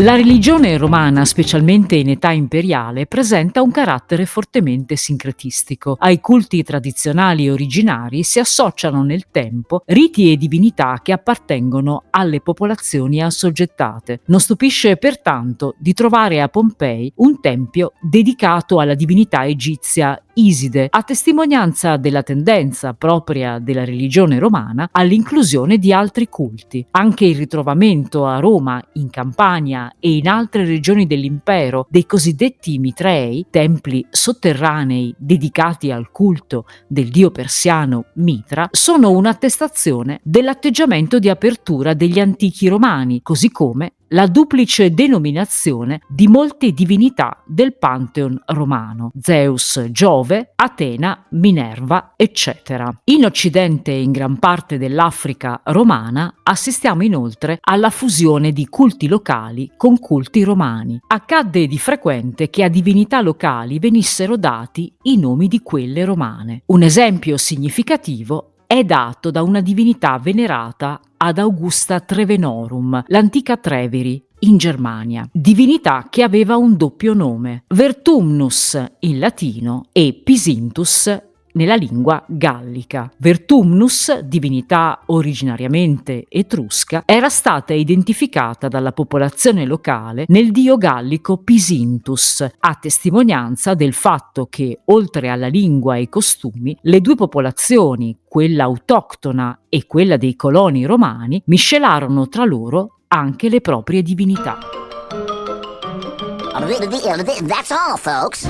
La religione romana, specialmente in età imperiale, presenta un carattere fortemente sincretistico. Ai culti tradizionali originari si associano nel tempo riti e divinità che appartengono alle popolazioni assoggettate. Non stupisce pertanto di trovare a Pompei un tempio dedicato alla divinità egizia Iside, a testimonianza della tendenza propria della religione romana all'inclusione di altri culti. Anche il ritrovamento a Roma, in Campania e in altre regioni dell'impero dei cosiddetti Mitrei, templi sotterranei dedicati al culto del dio persiano Mitra, sono un'attestazione dell'atteggiamento di apertura degli antichi romani, così come la duplice denominazione di molte divinità del Pantheon romano, Zeus, Giove, Atena, Minerva, eccetera. In Occidente e in gran parte dell'Africa romana assistiamo inoltre alla fusione di culti locali con culti romani. Accadde di frequente che a divinità locali venissero dati i nomi di quelle romane. Un esempio significativo è dato da una divinità venerata ad Augusta Trevenorum, l'antica Treveri, in Germania, divinità che aveva un doppio nome, Vertumnus in latino e Pisintus nella lingua gallica. Vertumnus, divinità originariamente etrusca, era stata identificata dalla popolazione locale nel dio gallico Pisintus, a testimonianza del fatto che, oltre alla lingua e ai costumi, le due popolazioni, quella autoctona e quella dei coloni romani, miscelarono tra loro anche le proprie divinità. That's all, folks.